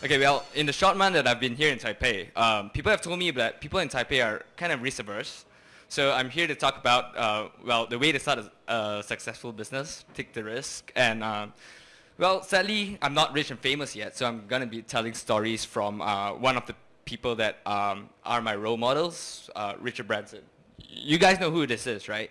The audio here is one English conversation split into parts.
Okay, well, in the short month that I've been here in Taipei, um, people have told me that people in Taipei are kind of risk-averse. So I'm here to talk about, uh, well, the way to start a, a, successful business, take the risk, and, um, well, sadly, I'm not rich and famous yet, so I'm going to be telling stories from uh, one of the people that um, are my role models, uh, Richard Branson. You guys know who this is, right?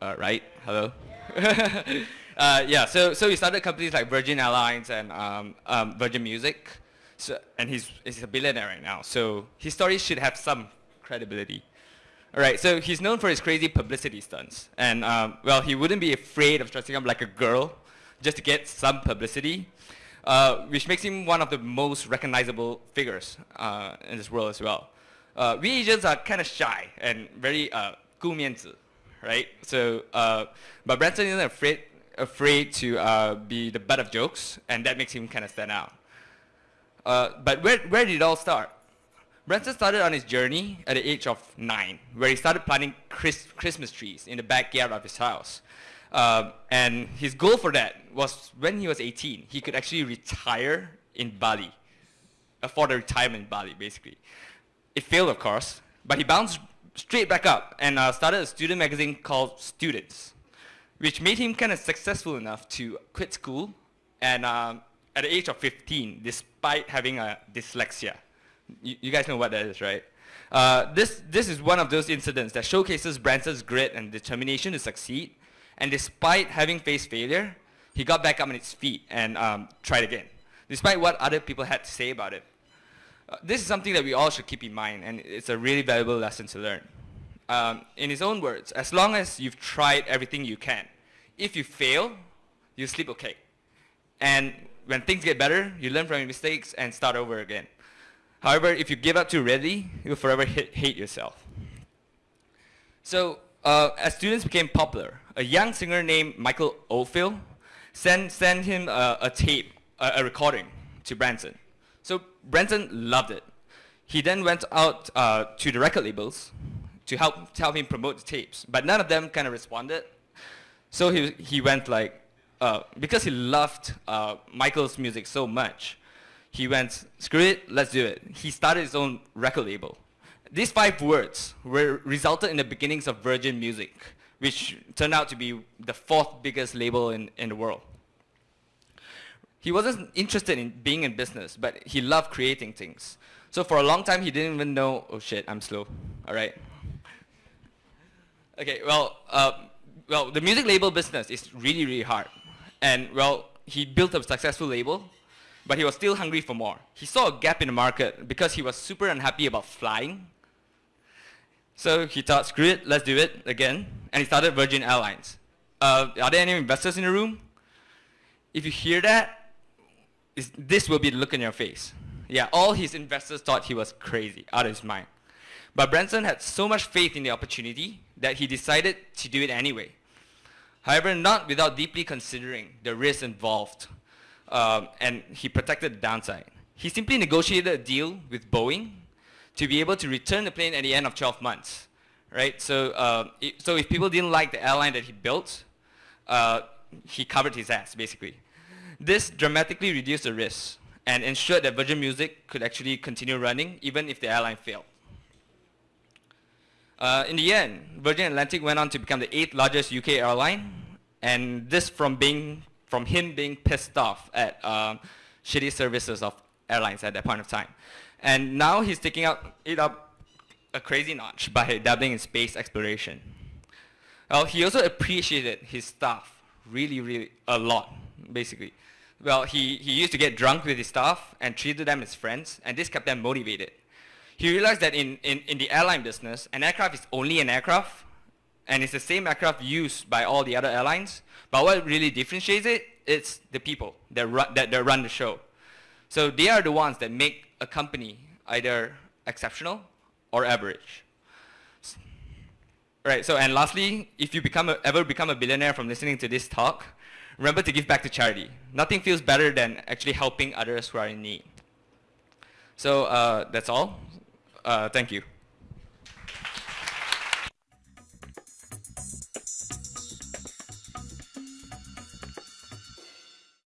Uh, right? Hello? uh, yeah, so, so he started companies like Virgin Airlines and um, um, Virgin Music. So, and he's, he's a billionaire right now. So his story should have some credibility. All right, so he's known for his crazy publicity stunts. And, um, well, he wouldn't be afraid of dressing up like a girl just to get some publicity, uh, which makes him one of the most recognizable figures uh, in this world as well. Uh, we Asians are kind of shy and very uh, 顾面子, right? So, uh, but Branson isn't afraid afraid to uh, be the butt of jokes, and that makes him kind of stand out. Uh, but where, where did it all start? Branson started on his journey at the age of nine, where he started planting Chris, Christmas trees in the backyard of his house. Uh, and his goal for that was when he was 18, he could actually retire in Bali, afford a retirement in Bali, basically. It failed, of course, but he bounced straight back up and uh, started a student magazine called Students which made him kind of successful enough to quit school and um, at the age of 15, despite having a dyslexia. You, you guys know what that is, right? Uh, this, this is one of those incidents that showcases Branson's grit and determination to succeed. And despite having faced failure, he got back up on his feet and um, tried again, despite what other people had to say about it. Uh, this is something that we all should keep in mind, and it's a really valuable lesson to learn. Um, in his own words, as long as you've tried everything you can, if you fail, you sleep okay. And when things get better, you learn from your mistakes and start over again. However, if you give up too readily, you'll forever hate yourself. So uh, as students became popular, a young singer named Michael Oldfield sent, sent him a, a tape, a, a, recording to Branson. So Branson loved it. He then went out uh, to the record labels to help, to help him promote the tapes, but none of them kind of responded so he, he went like, uh, because he loved uh, Michael's music so much, he went, screw it, let's do it. He started his own record label. These five words were resulted in the beginnings of Virgin Music, which turned out to be the fourth biggest label in, in the world. He wasn't interested in being in business, but he loved creating things. So for a long time, he didn't even know, oh shit, I'm slow, all right? Okay, well, uh, well, the music label business is really, really hard. And, well, he built a successful label, but he was still hungry for more. He saw a gap in the market because he was super unhappy about flying. So he thought, screw it, let's do it again. And he started Virgin Airlines. Uh, are there any investors in the room? If you hear that, this will be the look in your face. Yeah, all his investors thought he was crazy, out of his mind. But Branson had so much faith in the opportunity that he decided to do it anyway. However, not without deeply considering the risks involved, um, and he protected the downside. He simply negotiated a deal with Boeing to be able to return the plane at the end of 12 months, right? So, uh, it, so if people didn't like the airline that he built, uh, he covered his ass, basically. This dramatically reduced the risk and ensured that Virgin Music could actually continue running even if the airline failed. Uh, in the end, Virgin Atlantic went on to become the eighth largest UK airline, and this from being from him being pissed off at um, shitty services of airlines at that point of time. And now he's taking up, it up a crazy notch by dabbling in space exploration. Well, he also appreciated his staff really, really a lot, basically. Well, he, he used to get drunk with his staff and treated them as friends, and this kept them motivated he realized that in, in, in the airline business, an aircraft is only an aircraft, and it's the same aircraft used by all the other airlines. But what really differentiates it, it's the people that run, that, that run the show. So they are the ones that make a company either exceptional or average. Right, so and lastly, if you become a, ever become a billionaire from listening to this talk, remember to give back to charity. Nothing feels better than actually helping others who are in need. So uh, that's all. Uh, thank you.